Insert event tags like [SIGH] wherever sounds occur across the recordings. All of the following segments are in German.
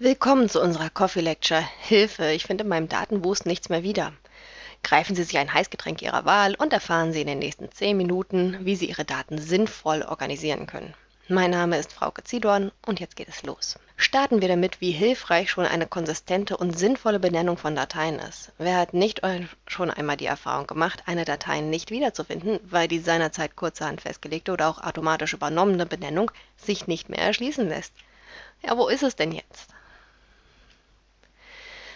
Willkommen zu unserer Coffee Lecture. Hilfe, ich finde in meinem Datenwust nichts mehr wieder. Greifen Sie sich ein Heißgetränk Ihrer Wahl und erfahren Sie in den nächsten 10 Minuten, wie Sie Ihre Daten sinnvoll organisieren können. Mein Name ist Frauke Ziedorn und jetzt geht es los. Starten wir damit, wie hilfreich schon eine konsistente und sinnvolle Benennung von Dateien ist. Wer hat nicht schon einmal die Erfahrung gemacht, eine Datei nicht wiederzufinden, weil die seinerzeit kurzerhand festgelegte oder auch automatisch übernommene Benennung sich nicht mehr erschließen lässt? Ja, wo ist es denn jetzt?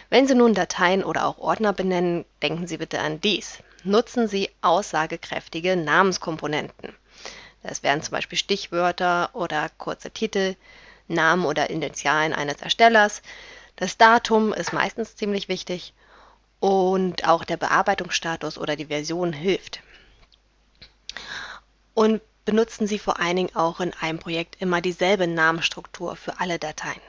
Wenn Sie nun Dateien oder auch Ordner benennen, denken Sie bitte an dies. Nutzen Sie aussagekräftige Namenskomponenten. Das wären zum Beispiel Stichwörter oder kurze Titel, Namen oder Initialen eines Erstellers. Das Datum ist meistens ziemlich wichtig und auch der Bearbeitungsstatus oder die Version hilft. Und benutzen Sie vor allen Dingen auch in einem Projekt immer dieselbe Namensstruktur für alle Dateien.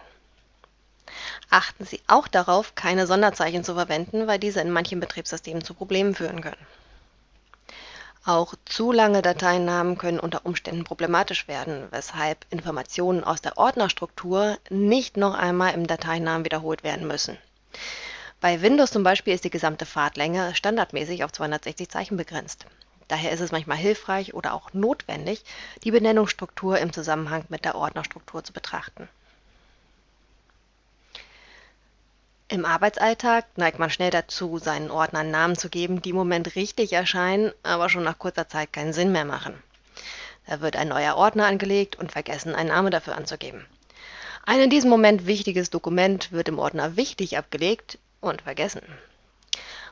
Achten Sie auch darauf, keine Sonderzeichen zu verwenden, weil diese in manchen Betriebssystemen zu Problemen führen können. Auch zu lange Dateinamen können unter Umständen problematisch werden, weshalb Informationen aus der Ordnerstruktur nicht noch einmal im Dateinamen wiederholt werden müssen. Bei Windows zum Beispiel ist die gesamte Fahrtlänge standardmäßig auf 260 Zeichen begrenzt. Daher ist es manchmal hilfreich oder auch notwendig, die Benennungsstruktur im Zusammenhang mit der Ordnerstruktur zu betrachten. Im Arbeitsalltag neigt man schnell dazu, seinen Ordnern Namen zu geben, die im Moment richtig erscheinen, aber schon nach kurzer Zeit keinen Sinn mehr machen. Da wird ein neuer Ordner angelegt und vergessen, einen Namen dafür anzugeben. Ein in diesem Moment wichtiges Dokument wird im Ordner wichtig abgelegt und vergessen.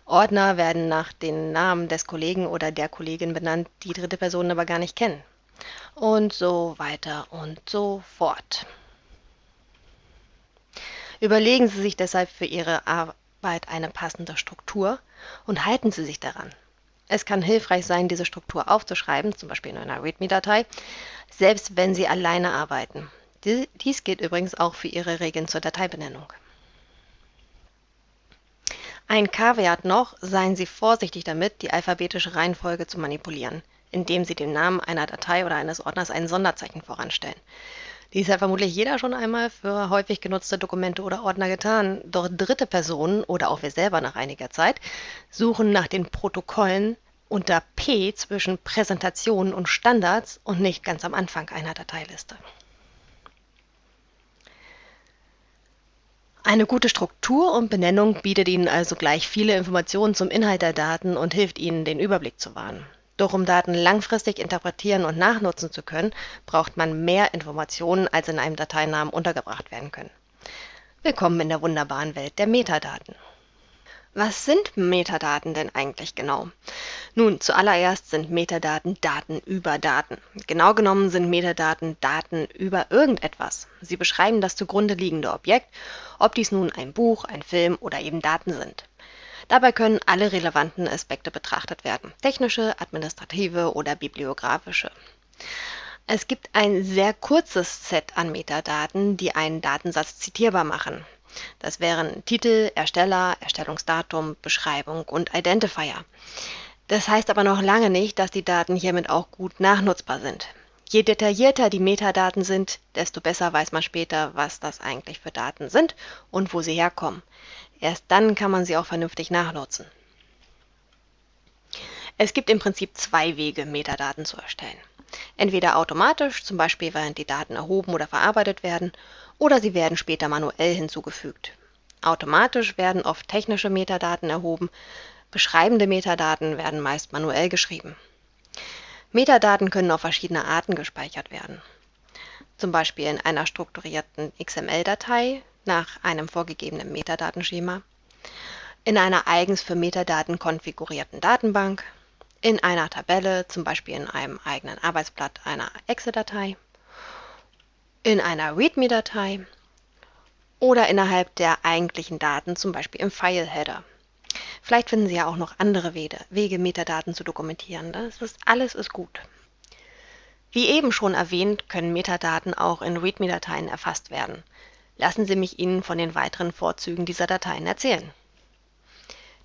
Ordner werden nach den Namen des Kollegen oder der Kollegin benannt, die dritte Personen aber gar nicht kennen. Und so weiter und so fort. Überlegen Sie sich deshalb für Ihre Arbeit eine passende Struktur und halten Sie sich daran. Es kann hilfreich sein, diese Struktur aufzuschreiben, zum Beispiel in einer README-Datei, selbst wenn Sie alleine arbeiten. Dies gilt übrigens auch für Ihre Regeln zur Dateibenennung. Ein Kaviat noch, seien Sie vorsichtig damit, die alphabetische Reihenfolge zu manipulieren, indem Sie dem Namen einer Datei oder eines Ordners ein Sonderzeichen voranstellen. Dies hat vermutlich jeder schon einmal für häufig genutzte Dokumente oder Ordner getan. Doch dritte Personen oder auch wir selber nach einiger Zeit suchen nach den Protokollen unter P zwischen Präsentationen und Standards und nicht ganz am Anfang einer Dateiliste. Eine gute Struktur und Benennung bietet Ihnen also gleich viele Informationen zum Inhalt der Daten und hilft Ihnen, den Überblick zu wahren. Doch um Daten langfristig interpretieren und nachnutzen zu können, braucht man mehr Informationen, als in einem Dateinamen untergebracht werden können. Willkommen in der wunderbaren Welt der Metadaten. Was sind Metadaten denn eigentlich genau? Nun, zuallererst sind Metadaten Daten über Daten. Genau genommen sind Metadaten Daten über irgendetwas. Sie beschreiben das zugrunde liegende Objekt, ob dies nun ein Buch, ein Film oder eben Daten sind. Dabei können alle relevanten Aspekte betrachtet werden, technische, administrative oder bibliografische. Es gibt ein sehr kurzes Set an Metadaten, die einen Datensatz zitierbar machen. Das wären Titel, Ersteller, Erstellungsdatum, Beschreibung und Identifier. Das heißt aber noch lange nicht, dass die Daten hiermit auch gut nachnutzbar sind. Je detaillierter die Metadaten sind, desto besser weiß man später, was das eigentlich für Daten sind und wo sie herkommen. Erst dann kann man sie auch vernünftig nachnutzen. Es gibt im Prinzip zwei Wege, Metadaten zu erstellen. Entweder automatisch, zum Beispiel während die Daten erhoben oder verarbeitet werden, oder sie werden später manuell hinzugefügt. Automatisch werden oft technische Metadaten erhoben, beschreibende Metadaten werden meist manuell geschrieben. Metadaten können auf verschiedene Arten gespeichert werden. Zum Beispiel in einer strukturierten XML-Datei, nach einem vorgegebenen Metadatenschema, in einer eigens für Metadaten konfigurierten Datenbank, in einer Tabelle, zum Beispiel in einem eigenen Arbeitsblatt einer Excel-Datei, in einer README-Datei oder innerhalb der eigentlichen Daten, zum Beispiel im File-Header. Vielleicht finden Sie ja auch noch andere Wege, Metadaten zu dokumentieren. Das ist, alles ist gut. Wie eben schon erwähnt, können Metadaten auch in README-Dateien erfasst werden. Lassen Sie mich Ihnen von den weiteren Vorzügen dieser Dateien erzählen.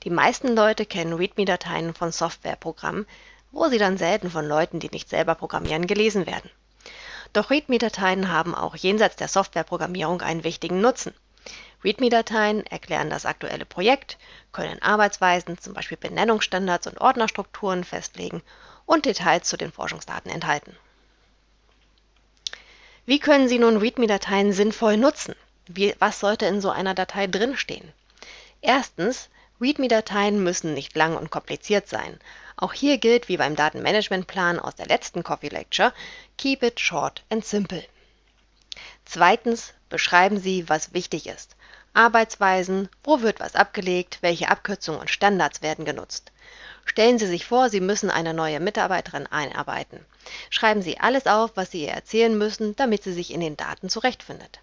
Die meisten Leute kennen README-Dateien von Softwareprogrammen, wo sie dann selten von Leuten, die nicht selber programmieren, gelesen werden. Doch README-Dateien haben auch jenseits der Softwareprogrammierung einen wichtigen Nutzen. README-Dateien erklären das aktuelle Projekt, können Arbeitsweisen, zum Beispiel Benennungsstandards und Ordnerstrukturen festlegen und Details zu den Forschungsdaten enthalten. Wie können Sie nun README-Dateien sinnvoll nutzen? Wie, was sollte in so einer Datei drinstehen? Erstens, README-Dateien müssen nicht lang und kompliziert sein. Auch hier gilt wie beim Datenmanagementplan aus der letzten Coffee Lecture, keep it short and simple. Zweitens, beschreiben Sie, was wichtig ist. Arbeitsweisen, wo wird was abgelegt, welche Abkürzungen und Standards werden genutzt. Stellen Sie sich vor, Sie müssen eine neue Mitarbeiterin einarbeiten. Schreiben Sie alles auf, was Sie ihr erzählen müssen, damit sie sich in den Daten zurechtfindet.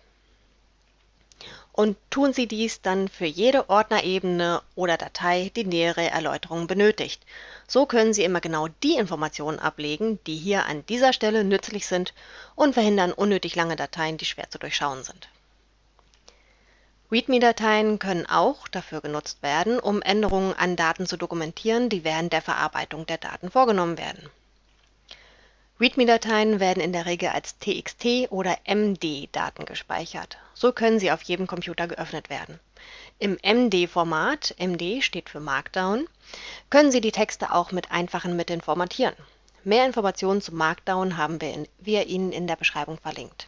Und tun Sie dies dann für jede Ordnerebene oder Datei, die nähere Erläuterungen benötigt. So können Sie immer genau die Informationen ablegen, die hier an dieser Stelle nützlich sind und verhindern unnötig lange Dateien, die schwer zu durchschauen sind. README-Dateien können auch dafür genutzt werden, um Änderungen an Daten zu dokumentieren, die während der Verarbeitung der Daten vorgenommen werden. README-Dateien werden in der Regel als TXT oder MD-Daten gespeichert. So können sie auf jedem Computer geöffnet werden. Im MD-Format, MD steht für Markdown, können Sie die Texte auch mit einfachen Mitteln formatieren. Mehr Informationen zu Markdown haben wir, in, wir Ihnen in der Beschreibung verlinkt.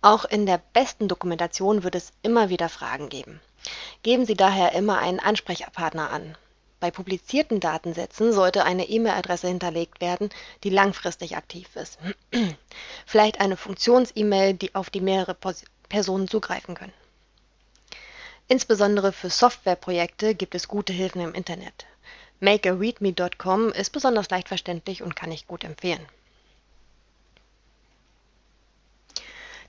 Auch in der besten Dokumentation wird es immer wieder Fragen geben. Geben Sie daher immer einen Ansprechpartner an. Bei publizierten Datensätzen sollte eine E-Mail-Adresse hinterlegt werden, die langfristig aktiv ist. [CLEARS THROAT] Vielleicht eine Funktions-E-Mail, die auf die mehrere Personen zugreifen können. Insbesondere für Softwareprojekte gibt es gute Hilfen im Internet. MakeAReadme.com ist besonders leicht verständlich und kann ich gut empfehlen.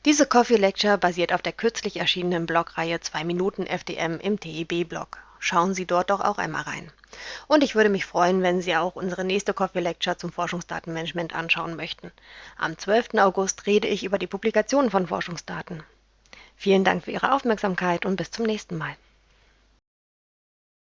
Diese Coffee Lecture basiert auf der kürzlich erschienenen Blogreihe 2 Minuten FDM im TEB-Blog. Schauen Sie dort doch auch einmal rein. Und ich würde mich freuen, wenn Sie auch unsere nächste Coffee Lecture zum Forschungsdatenmanagement anschauen möchten. Am 12. August rede ich über die Publikation von Forschungsdaten. Vielen Dank für Ihre Aufmerksamkeit und bis zum nächsten Mal.